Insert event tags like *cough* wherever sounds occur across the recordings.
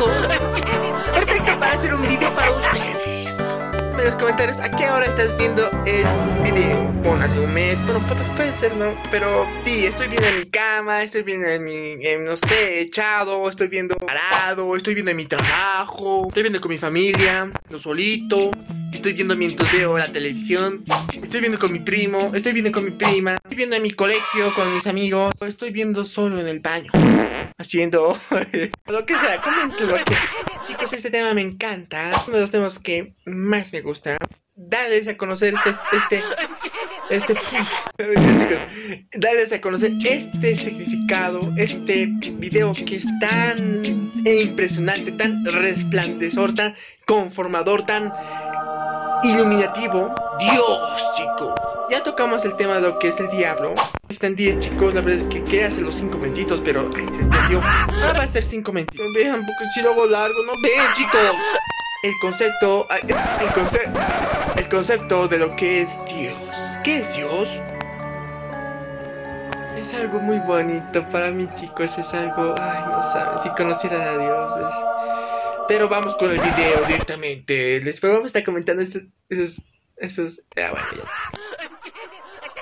Perfecto para hacer un video para ustedes. En los comentarios a qué hora estás viendo el video. Hace un mes, bueno, pues, puede ser, ¿no? Pero sí, estoy viendo en mi cama, estoy viendo en mi, no sé, echado, estoy viendo parado, estoy viendo en mi trabajo, estoy viendo con mi familia, no solito. Estoy viendo mientras veo la televisión. Estoy viendo con mi primo. Estoy viendo con mi prima. Estoy viendo en mi colegio con mis amigos. Estoy viendo solo en el baño. *laughs* Haciendo *laughs* lo que sea. Coméntenlo. Chicos, este tema me encanta. Uno de los temas que más me gusta. Darles a conocer este, este, este, *laughs* darles a conocer este significado, este video que es tan impresionante, tan resplandecor, tan conformador, tan iluminativo. Dios, chicos. Ya tocamos el tema de lo que es el diablo. Están 10, chicos. La verdad es que quería hacer los 5 mentitos, pero se extendió. Ah, va a ser 5 mentitos. Vean, porque si lo hago largo, no ven, chicos. El concepto, el concepto, concepto de lo que es Dios. ¿Qué es Dios? Es algo muy bonito para mí, chicos. Es algo, ay, no saben. Si conocieran a Dios, es pero vamos con el video directamente. Les vamos a estar comentando esos... esos, esos ah, bueno,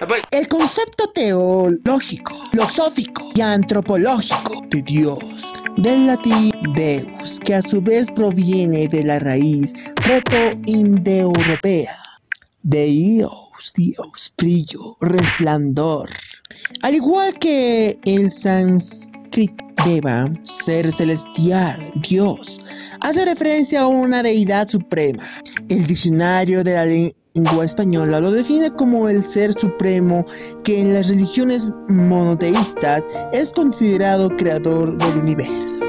ah, pues. El concepto teológico, filosófico y antropológico de Dios, del latín Deus, que a su vez proviene de la raíz proto-indoeuropea. Deus, Dios, brillo, resplandor. Al igual que el sánscrito Deva, ser celestial, Dios, hace referencia a una deidad suprema. El diccionario de la lengua española lo define como el ser supremo que en las religiones monoteístas es considerado creador del universo.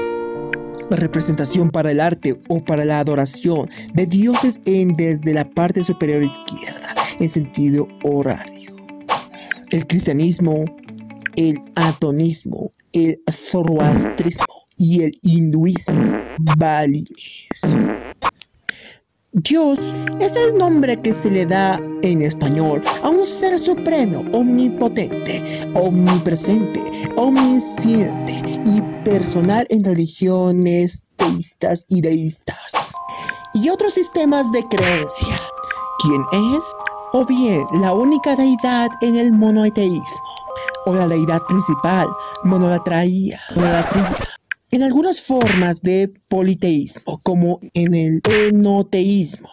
La representación para el arte o para la adoración de dioses en desde la parte superior izquierda en sentido horario. El cristianismo, el atonismo el zoroastrismo y el hinduismo balinés. Dios es el nombre que se le da en español a un ser supremo, omnipotente, omnipresente, omnisciente y personal en religiones teístas y deístas y otros sistemas de creencia. ¿Quién es? O bien la única deidad en el monoteísmo o la deidad principal, monolatría. En algunas formas de politeísmo, como en el enoteísmo,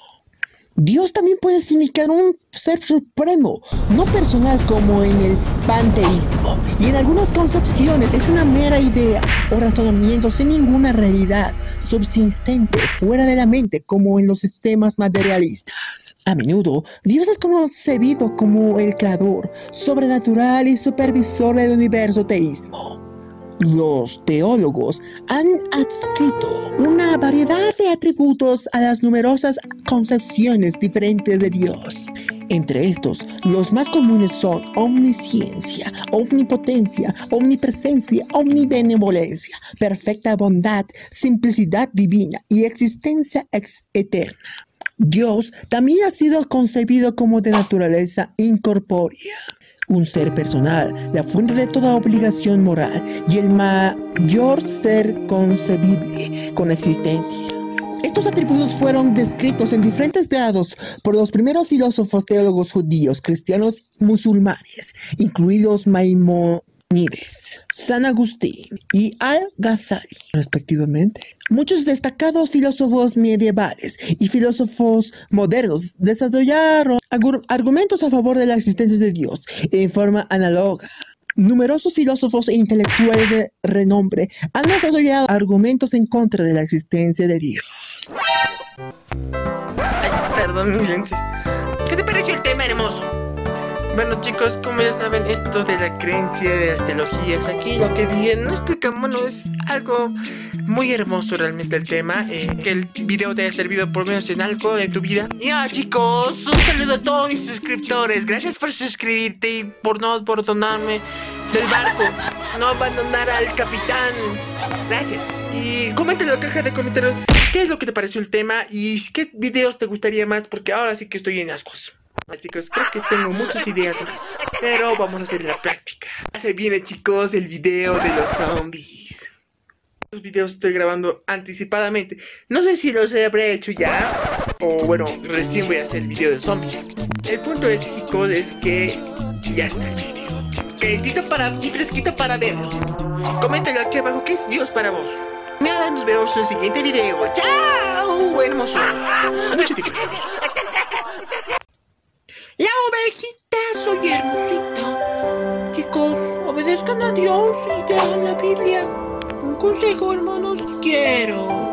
Dios también puede significar un ser supremo, no personal como en el panteísmo. Y en algunas concepciones es una mera idea o razonamiento sin ninguna realidad subsistente fuera de la mente como en los sistemas materialistas. A menudo, Dios es concebido como el creador, sobrenatural y supervisor del universo teísmo. Los teólogos han adscrito una variedad de atributos a las numerosas concepciones diferentes de Dios. Entre estos, los más comunes son omnisciencia, omnipotencia, omnipresencia, omnibenevolencia, perfecta bondad, simplicidad divina y existencia eterna. Dios también ha sido concebido como de naturaleza incorpórea un ser personal, la fuente de toda obligación moral y el mayor ser concebible con existencia. Estos atributos fueron descritos en diferentes grados por los primeros filósofos teólogos judíos, cristianos, musulmanes, incluidos Maimón San Agustín y Al-Ghazali, respectivamente. Muchos destacados filósofos medievales y filósofos modernos desarrollaron argumentos a favor de la existencia de Dios en forma análoga. Numerosos filósofos e intelectuales de renombre han desarrollado argumentos en contra de la existencia de Dios. perdón, mis lentes. ¿Qué te pareció el tema hermoso? Bueno chicos, como ya saben, esto de la creencia de las teologías, aquí lo que bien no explicamos, bueno, es algo muy hermoso realmente el tema, eh, que el video te haya servido por menos en algo de tu vida. Ya chicos, un saludo a todos mis suscriptores, gracias por suscribirte y por no abandonarme del barco, no abandonar al capitán, gracias. Y comenten en la caja de comentarios qué es lo que te pareció el tema y qué videos te gustaría más, porque ahora sí que estoy en ascos. Chicos, creo que tengo muchas ideas más Pero vamos a hacer la práctica Se viene chicos el video de los zombies Los videos estoy grabando anticipadamente. No sé si los habré hecho ya. O bueno, recién voy a hacer el video de zombies. El punto es, chicos, es que ya está el video. Calentito para y fresquito para verlo. Coméntalo aquí abajo qué es Dios para vos. Nada, nos vemos en el siguiente video. ¡Chao! Hermosos. Mucho tiempo. La ovejita, soy hermosita. Chicos, obedezcan a Dios y lean la Biblia. Un consejo, hermanos, quiero